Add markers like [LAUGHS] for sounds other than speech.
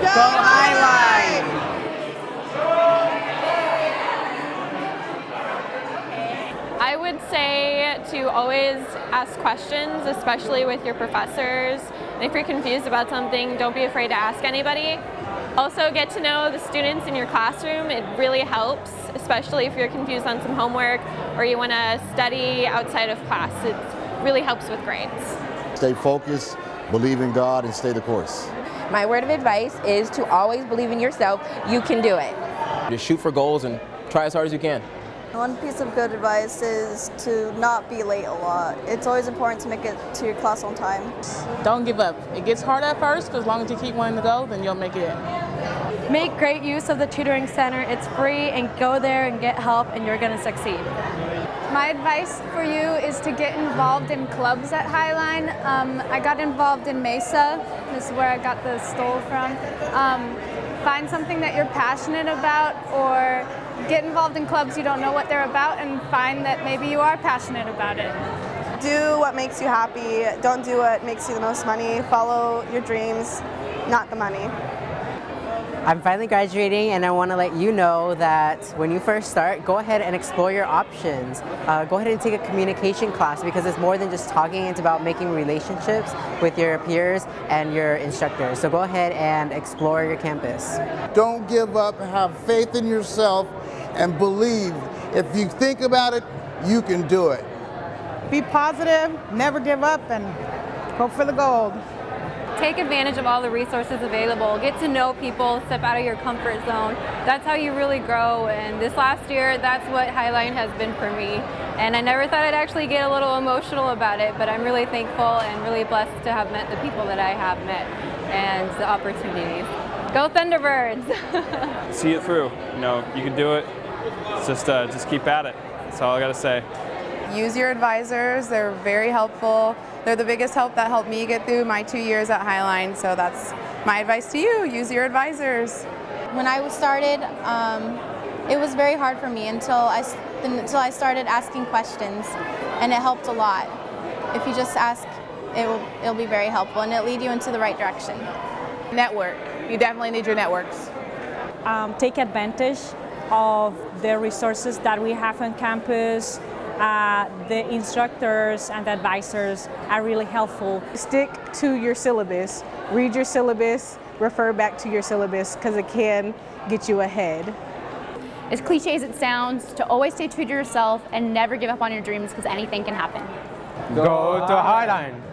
Go Highline! I would say to always ask questions, especially with your professors. And if you're confused about something, don't be afraid to ask anybody. Also get to know the students in your classroom. It really helps, especially if you're confused on some homework or you want to study outside of class. It really helps with grades. Stay focused, believe in God, and stay the course. My word of advice is to always believe in yourself. You can do it. Just shoot for goals and try as hard as you can. One piece of good advice is to not be late a lot. It's always important to make it to your class on time. Don't give up. It gets hard at first, but as long as you keep wanting to go, then you'll make it. Make great use of the tutoring center. It's free and go there and get help and you're going to succeed. My advice for you is to get involved in clubs at Highline. Um, I got involved in Mesa. This is where I got the stole from. Um, find something that you're passionate about or get involved in clubs you don't know what they're about and find that maybe you are passionate about it. Do what makes you happy. Don't do what makes you the most money. Follow your dreams, not the money. I'm finally graduating and I want to let you know that when you first start, go ahead and explore your options. Uh, go ahead and take a communication class because it's more than just talking, it's about making relationships with your peers and your instructors. So go ahead and explore your campus. Don't give up, have faith in yourself, and believe. If you think about it, you can do it. Be positive, never give up, and hope for the gold. Take advantage of all the resources available. Get to know people, step out of your comfort zone. That's how you really grow. And this last year, that's what Highline has been for me. And I never thought I'd actually get a little emotional about it, but I'm really thankful and really blessed to have met the people that I have met and the opportunities. Go Thunderbirds! [LAUGHS] See it through. You know, you can do it. It's just, uh, just keep at it. That's all I got to say. Use your advisors. They're very helpful. They're the biggest help that helped me get through my two years at Highline, so that's my advice to you. Use your advisors. When I was started, um, it was very hard for me until I, until I started asking questions, and it helped a lot. If you just ask, it will, it'll be very helpful, and it'll lead you into the right direction. Network. You definitely need your networks. Um, take advantage of the resources that we have on campus, uh, the instructors and the advisors are really helpful. Stick to your syllabus. Read your syllabus, refer back to your syllabus because it can get you ahead. As cliche as it sounds, to always stay true to yourself and never give up on your dreams because anything can happen. Go to Highline!